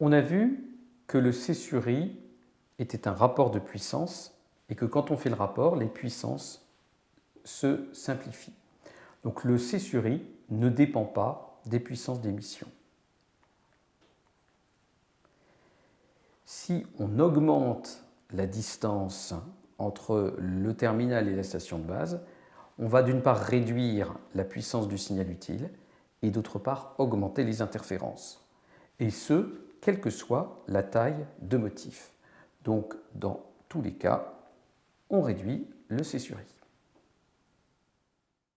On a vu que le C sur était un rapport de puissance et que quand on fait le rapport, les puissances se simplifient. Donc le C sur ne dépend pas des puissances d'émission. Si on augmente la distance entre le terminal et la station de base, on va d'une part réduire la puissance du signal utile et d'autre part augmenter les interférences. Et ce, quelle que soit la taille de motif. Donc dans tous les cas, on réduit le C sur I.